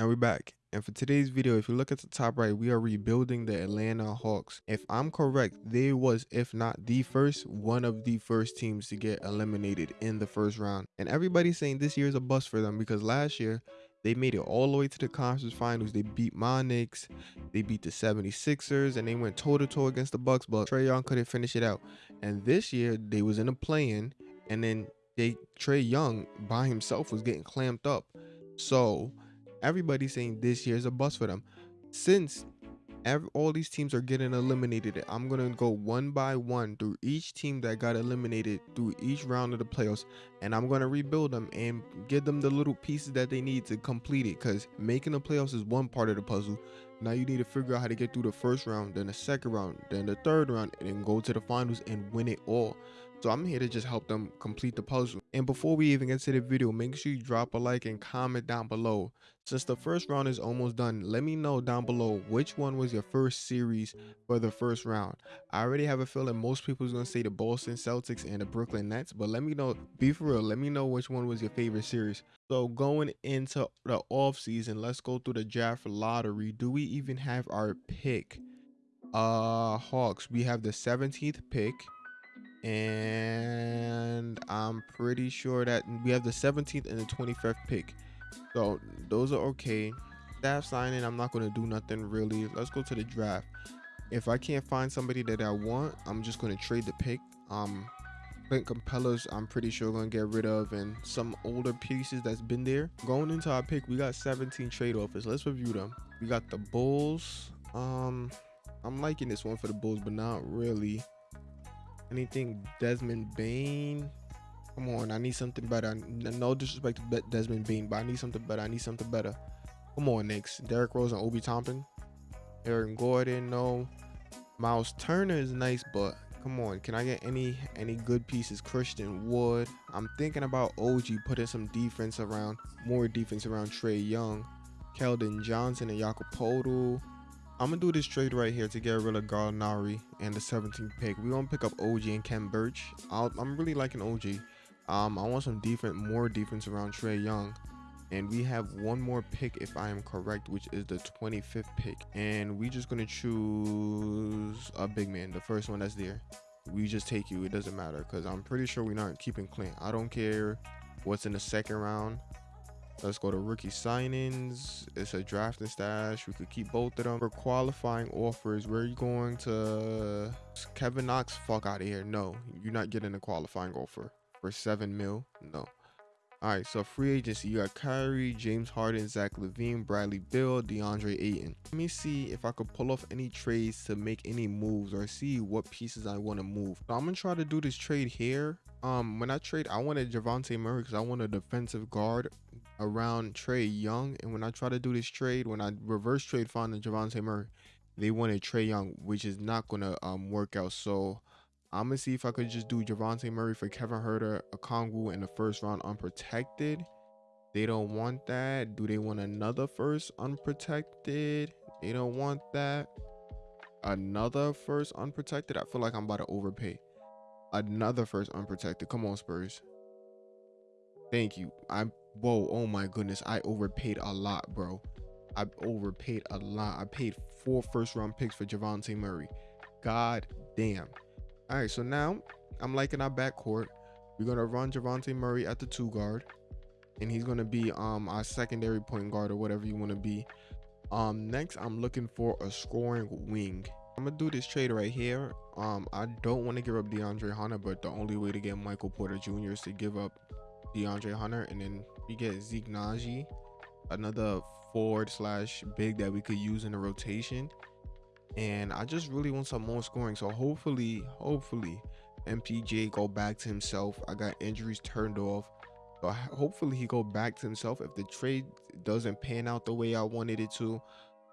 And we're back. And for today's video, if you look at the top right, we are rebuilding the Atlanta Hawks. If I'm correct, they was, if not the first, one of the first teams to get eliminated in the first round. And everybody's saying this year is a bust for them because last year, they made it all the way to the conference finals. They beat my Knicks, they beat the 76ers, and they went toe-to-toe -to -toe against the Bucks, but Trae Young couldn't finish it out. And this year, they was in a play-in, and then they Trae Young by himself was getting clamped up. So everybody's saying this year is a bust for them. Since every, all these teams are getting eliminated, I'm going to go one by one through each team that got eliminated through each round of the playoffs. And I'm going to rebuild them and give them the little pieces that they need to complete it. Because making the playoffs is one part of the puzzle. Now you need to figure out how to get through the first round, then the second round, then the third round, and then go to the finals and win it all. So I'm here to just help them complete the puzzle. And before we even get to the video, make sure you drop a like and comment down below. Since the first round is almost done, let me know down below which one was your first series for the first round. I already have a feeling most people is going to say the Boston Celtics and the Brooklyn Nets, but let me know, be for real, let me know which one was your favorite series. So going into the off season, let's go through the draft lottery. Do we even have our pick? Uh, Hawks, we have the 17th pick and I'm pretty sure that we have the 17th and the 25th pick. So those are okay. Staff signing, I'm not going to do nothing really. Let's go to the draft. If I can't find somebody that I want, I'm just going to trade the pick. Um, Clint Capela's, I'm pretty sure going to get rid of, and some older pieces that's been there. Going into our pick, we got 17 trade offers. Let's review them. We got the Bulls. Um, I'm liking this one for the Bulls, but not really. Anything Desmond Bane. Come on, I need something better. No disrespect to Desmond Bane, but I need something better. I need something better. Come on, Knicks. Derrick Rose and Obi Toppin. Aaron Gordon, no. Miles Turner is nice, but come on, can I get any any good pieces? Christian Wood. I'm thinking about OG putting some defense around, more defense around Trae Young, Keldon Johnson and Jakob Poeltl. I'm gonna do this trade right here to get rid of Gallinari and the 17th pick. We're gonna pick up OG and Khem Birch. i am really liking OG. Um, I want some defense, more defense around Trae Young. And we have one more pick, if I am correct, which is the 25th pick. And we just gonna choose a big man, the first one that's there. We just take you. It doesn't matter because I'm pretty sure we're not keeping Clint. I don't care what's in the second round. Let's go to rookie signings. It's a drafting stash. We could keep both of them. For qualifying offers, you going to Kevin Knox? Fuck out of here. No, you're not getting a qualifying offer for seven mil. No. All right, so free agency, you got Kyrie, James Harden, Zach LaVine, Bradley Beal, DeAndre Ayton. Let me see if I could pull off any trades to make any moves or see what pieces I want to move. So I'm gonna try to do this trade here. Um, when I trade, I wanted Dejounte Murray because I want a defensive guard around Trae Young. And when I try to do this trade, when I reverse trade finding Dejounte Murray, they wanted Trae Young, which is not gonna um work out. So I'm gonna see if I could just do Dejounte Murray for Kevin Huerter, Okongwu in the first round unprotected. They don't want that. Do they want another first unprotected? They don't want that. Another first unprotected. I feel like I'm about to overpay. Another first unprotected. Come on, Spurs. Thank you. I'm whoa, oh my goodness. I overpaid a lot, bro. I overpaid a lot. I paid four first round picks for Dejounte Murray. God damn. All right, so now I'm liking our backcourt. We're gonna run Dejounte Murray at the two guard, and he's gonna be um our secondary point guard or whatever you want to be. Um, next I'm looking for a scoring wing. I'm gonna do this trade right here. Um, I don't want to give up DeAndre Hunter, but the only way to get Michael Porter Jr. is to give up DeAndre Hunter, and then we get Zeke Nnaji, another forward slash big that we could use in the rotation and I just really want some more scoring. So hopefully, hopefully, MPJ go back to himself. I got injuries turned off. So hopefully he go back to himself. If the trade doesn't pan out the way I wanted it to,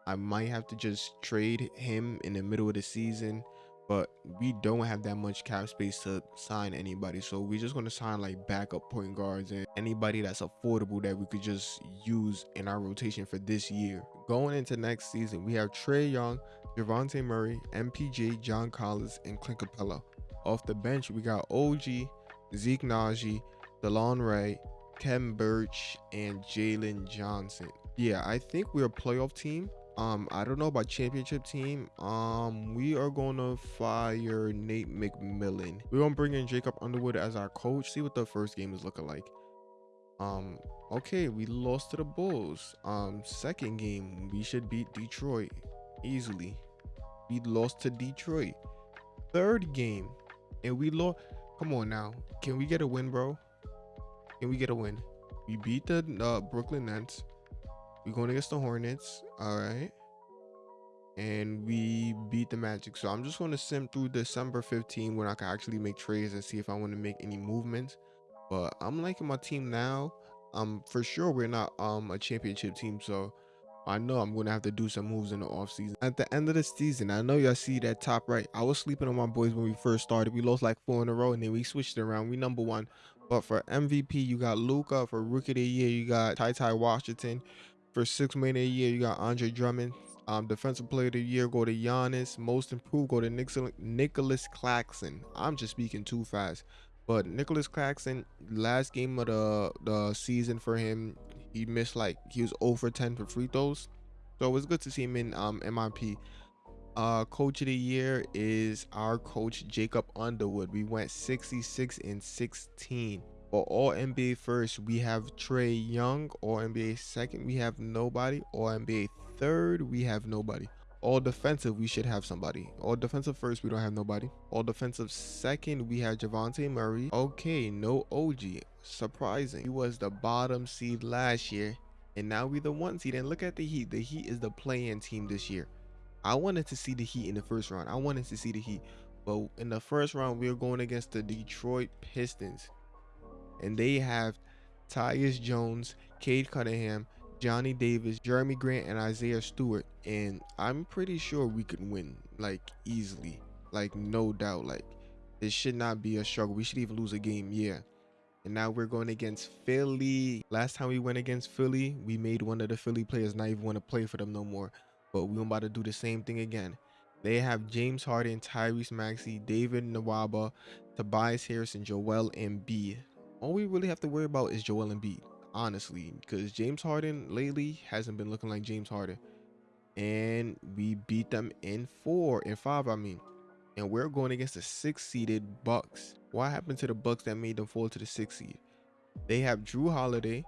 I might have to just trade him in the middle of the season. But we don't have that much cap space to sign anybody. So we're just going to sign like backup point guards and anybody that's affordable that we could just use in our rotation for this year. Going into next season, we have Trae Young, Dejounte Murray, MPJ, John Collins, and Clint Capela. Off the bench, we got OG, Zeke Nnaji, DeLon Ray, Khem Birch, and Jalen Johnson. Yeah, I think we're a playoff team. Um, I don't know about championship team. Um, we are gonna fire Nate McMillan. We're gonna bring in Jacob Underwood as our coach. See what the first game is looking like. Um, okay, we lost to the Bulls. Um, second game, we should beat Detroit easily. We lost to Detroit. Third game, and we lost. Come on now, can we get a win, bro? Can we get a win? We beat the uh, Brooklyn Nets. We're going against the Hornets. All right. And we beat the Magic. So I'm just going to sim through December 15 when I can actually make trades and see if I want to make any movements. But I'm liking my team now. Um, for sure we're not um a championship team, so I know I'm gonna have to do some moves in the offseason. At the end of the season, I know y'all see that top right. I was sleeping on my boys when we first started. We lost like four in a row, and then we switched it around. We number one. But for MVP, you got Luka. For Rookie of the Year, you got Ty Ty Washington. For six man of year, you got Andre Drummond. Um, defensive player of the year go to Giannis. Most improved go to Nicholas Claxton. I'm just speaking too fast. But Nicholas Claxton, last game of the the season for him, he missed like he was over 10 for free throws. So it was good to see him in um MIP. Uh, coach of the year is our coach Jacob Underwood. We went 66 and 16. For all NBA first, we have Trae Young. All NBA second, we have nobody. All NBA third, we have nobody. All defensive, we should have somebody. All defensive first, we don't have nobody. All defensive second, we have Dejounte Murray. Okay, no OG. Surprising. He was the bottom seed last year. And now we the one seed. And look at the Heat. The Heat is the play-in team this year. I wanted to see the Heat in the first round. I wanted to see the Heat. But in the first round, we are going against the Detroit Pistons and they have Tyus Jones, Cade Cunningham, Johnny Davis, Jerami Grant, and Isaiah Stewart. And I'm pretty sure we could win like easily, like no doubt. Like this should not be a struggle. We should even lose a game, yeah. And now we're going against Philly. Last time we went against Philly, we made one of the Philly players not even want to play for them no more. But we're about to do the same thing again. They have James Harden, Tyrese Maxey, David Nwaba, Tobias Harris, and Joel Embiid all we really have to worry about is Joel Embiid, honestly, because James Harden lately hasn't been looking like James Harden. And we beat them in four and five, I mean. And we're going against the six-seeded Bucks. What happened to the Bucks that made them fall to the sixth seed? They have Jrue Holiday,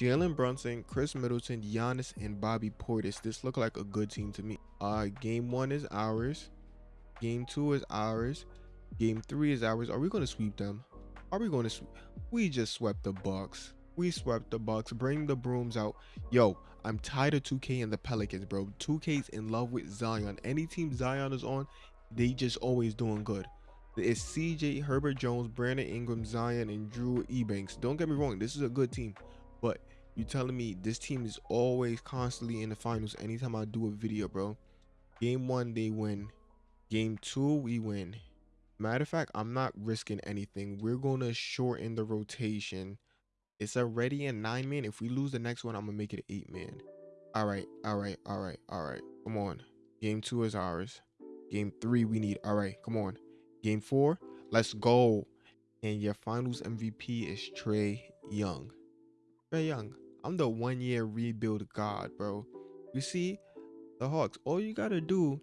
Jalen Brunson, Khris Middleton, Giannis, and Bobby Portis. This looked like a good team to me. Uh, game one is ours. Game two is ours. Game three is ours. Are we going to sweep them? Are we going to? We just swept the Bucks. We swept the Bucks. Bring the brooms out. Yo, I'm tired of 2K and the Pelicans, bro. 2K's in love with Zion. Any team Zion is on, they just always doing good. It's CJ, Herbert Jones, Brandon Ingram, Zion, and Drew Ebanks. Don't get me wrong, this is a good team. But you're telling me this team is always constantly in the finals anytime I do a video, bro. Game one, they win. Game two, we win. Matter of fact, I'm not risking anything. We're going to shorten the rotation. It's already a nine man. If we lose the next one, I'm going to make it eight man. All right, all right, all right, all right. Come on. Game two is ours. Game three, we need. All right, come on. Game four, let's go. And your finals MVP is Trae Young. Trae Young. I'm the one year rebuild god, bro. You see, the Hawks, all you got to do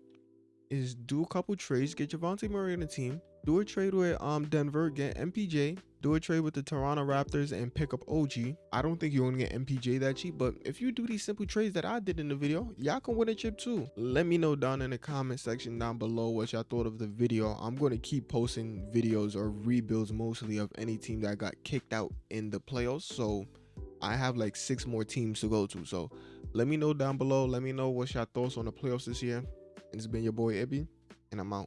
is do a couple trades, get Dejounte Murray on the team, do a trade with um Denver, get MPJ, do a trade with the Toronto Raptors and pick up OG. I don't think you're gonna get MPJ that cheap, but if you do these simple trades that I did in the video, y'all can win a chip too. Let me know down in the comment section down below what y'all thought of the video. I'm gonna keep posting videos or rebuilds mostly of any team that got kicked out in the playoffs. So I have like six more teams to go to. So let me know down below. Let me know what's your thoughts on the playoffs this year. It's been your boy Ibby, and I'm out.